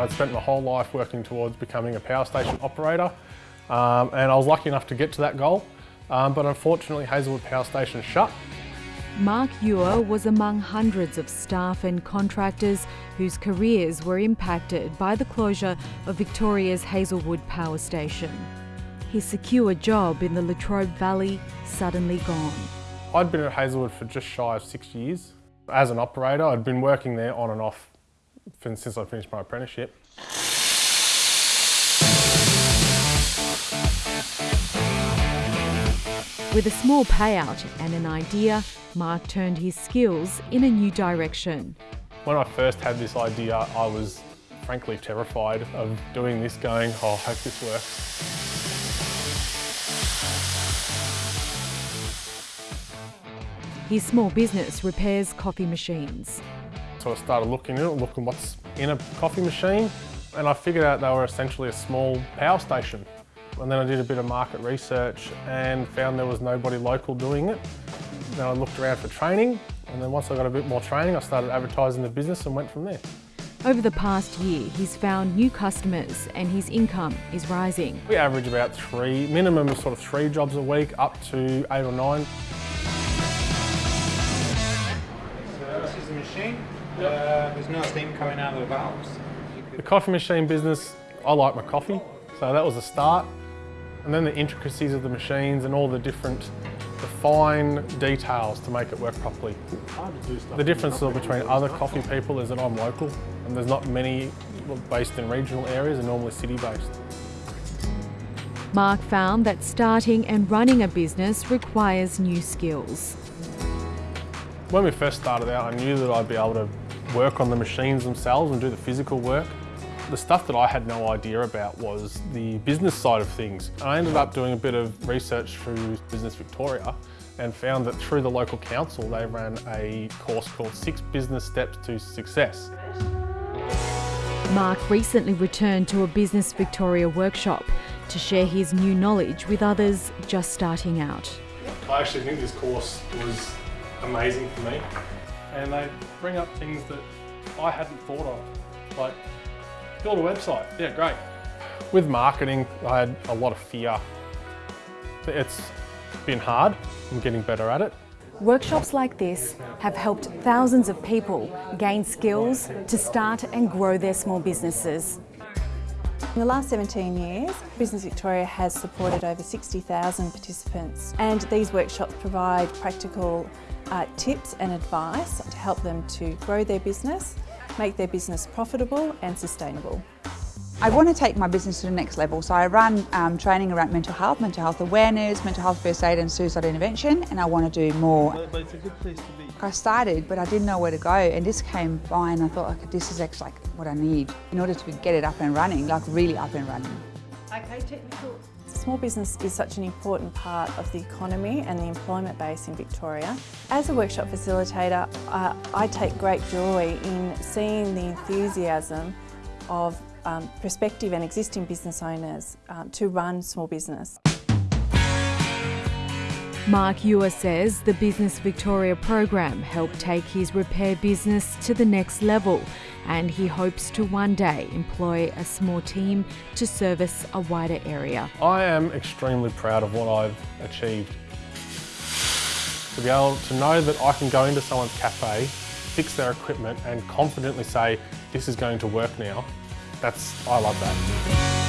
I'd spent my whole life working towards becoming a power station operator um, and I was lucky enough to get to that goal. Um, but unfortunately Hazelwood Power Station shut. Mark Ewer was among hundreds of staff and contractors whose careers were impacted by the closure of Victoria's Hazelwood Power Station. His secure job in the Latrobe Valley suddenly gone. I'd been at Hazelwood for just shy of six years. As an operator, I'd been working there on and off since I finished my apprenticeship. With a small payout and an idea, Mark turned his skills in a new direction. When I first had this idea, I was frankly terrified of doing this, going, oh, I hope this works. His small business repairs coffee machines. So I started looking at it, looking what's in a coffee machine, and I figured out they were essentially a small power station. And then I did a bit of market research and found there was nobody local doing it. Then I looked around for training and then once I got a bit more training I started advertising the business and went from there. Over the past year, he's found new customers and his income is rising. We average about three, minimum of sort of three jobs a week up to eight or nine. So this the machine. Uh, there's no steam coming out of the valves. The coffee machine business, I like my coffee, so that was a start. And then the intricacies of the machines and all the different, the fine details to make it work properly. The difference between other coffee people is that I'm local and there's not many based in regional areas and normally city based. Mark found that starting and running a business requires new skills. When we first started out, I knew that I'd be able to work on the machines themselves and do the physical work. The stuff that I had no idea about was the business side of things. I ended up doing a bit of research through Business Victoria and found that through the local council they ran a course called Six Business Steps to Success. Mark recently returned to a Business Victoria workshop to share his new knowledge with others just starting out. I actually think this course was amazing for me and they bring up things that I hadn't thought of, like build a website, yeah, great. With marketing, I had a lot of fear. It's been hard, I'm getting better at it. Workshops like this have helped thousands of people gain skills to start and grow their small businesses. In the last 17 years, Business Victoria has supported over 60,000 participants and these workshops provide practical uh, tips and advice to help them to grow their business make their business profitable and sustainable. I want to take my business to the next level, so I run um, training around mental health, mental health awareness, mental health first aid and suicide intervention, and I want to do more. But, but it's a good place to be. I started, but I didn't know where to go, and this came by and I thought, okay, this is actually like what I need in order to get it up and running, like really up and running. Okay, technical. Small business is such an important part of the economy and the employment base in Victoria. As a workshop facilitator, uh, I take great joy in seeing the enthusiasm of um, prospective and existing business owners um, to run small business. Mark Ewer says the Business Victoria program helped take his repair business to the next level and he hopes to one day employ a small team to service a wider area. I am extremely proud of what I've achieved. To be able to know that I can go into someone's cafe, fix their equipment and confidently say, this is going to work now, that's, I love that.